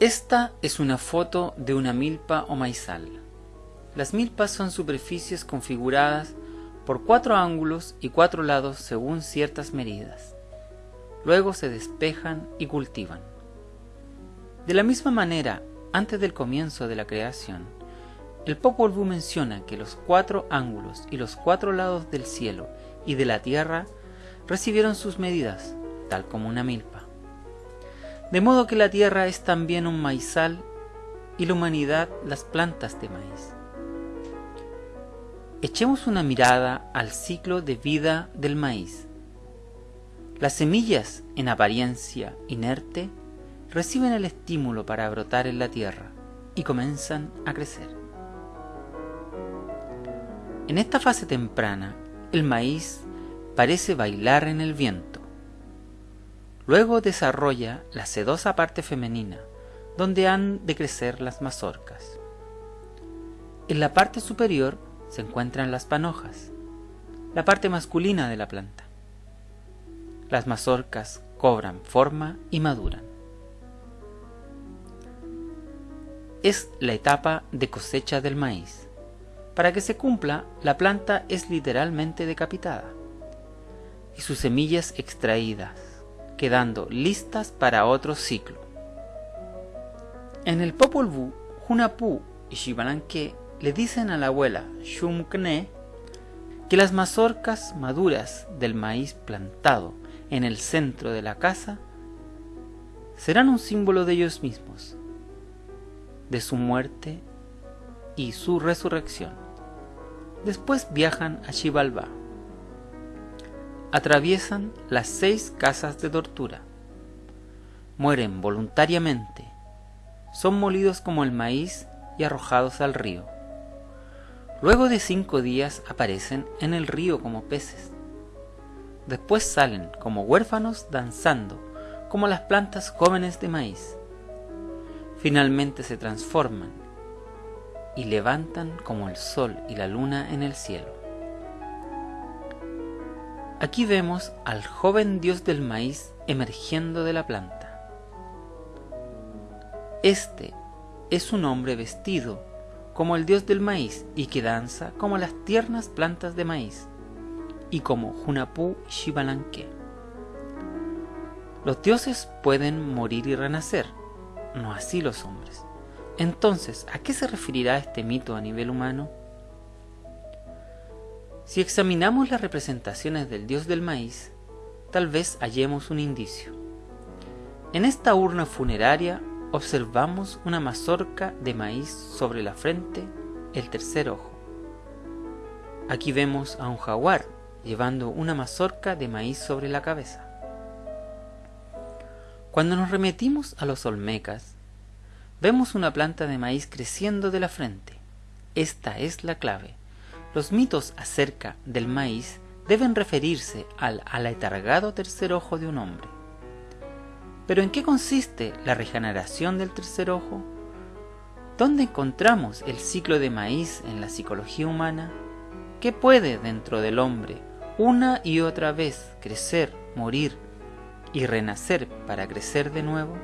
Esta es una foto de una milpa o maizal. Las milpas son superficies configuradas por cuatro ángulos y cuatro lados según ciertas medidas. Luego se despejan y cultivan. De la misma manera, antes del comienzo de la creación, el Popol Vuh menciona que los cuatro ángulos y los cuatro lados del cielo y de la tierra recibieron sus medidas, tal como una milpa. De modo que la tierra es también un maizal y la humanidad las plantas de maíz. Echemos una mirada al ciclo de vida del maíz. Las semillas, en apariencia inerte, reciben el estímulo para brotar en la tierra y comienzan a crecer. En esta fase temprana, el maíz parece bailar en el viento. Luego desarrolla la sedosa parte femenina, donde han de crecer las mazorcas. En la parte superior se encuentran las panojas, la parte masculina de la planta. Las mazorcas cobran forma y maduran. Es la etapa de cosecha del maíz. Para que se cumpla, la planta es literalmente decapitada y sus semillas extraídas quedando listas para otro ciclo. En el Popol Vuh, Hunapú y Shivalanque le dicen a la abuela Shumkne que las mazorcas maduras del maíz plantado en el centro de la casa serán un símbolo de ellos mismos, de su muerte y su resurrección. Después viajan a Xibalbá atraviesan las seis casas de tortura. Mueren voluntariamente, son molidos como el maíz y arrojados al río. Luego de cinco días aparecen en el río como peces. Después salen como huérfanos danzando, como las plantas jóvenes de maíz. Finalmente se transforman y levantan como el sol y la luna en el cielo. Aquí vemos al joven dios del maíz emergiendo de la planta. Este es un hombre vestido como el dios del maíz y que danza como las tiernas plantas de maíz y como Hunapú Shivalanque. Los dioses pueden morir y renacer, no así los hombres. Entonces, ¿a qué se referirá este mito a nivel humano? Si examinamos las representaciones del dios del maíz, tal vez hallemos un indicio. En esta urna funeraria observamos una mazorca de maíz sobre la frente, el tercer ojo. Aquí vemos a un jaguar llevando una mazorca de maíz sobre la cabeza. Cuando nos remetimos a los olmecas, vemos una planta de maíz creciendo de la frente. Esta es la clave los mitos acerca del maíz deben referirse al aletargado tercer ojo de un hombre. Pero ¿en qué consiste la regeneración del tercer ojo? ¿Dónde encontramos el ciclo de maíz en la psicología humana? ¿Qué puede dentro del hombre una y otra vez crecer, morir y renacer para crecer de nuevo?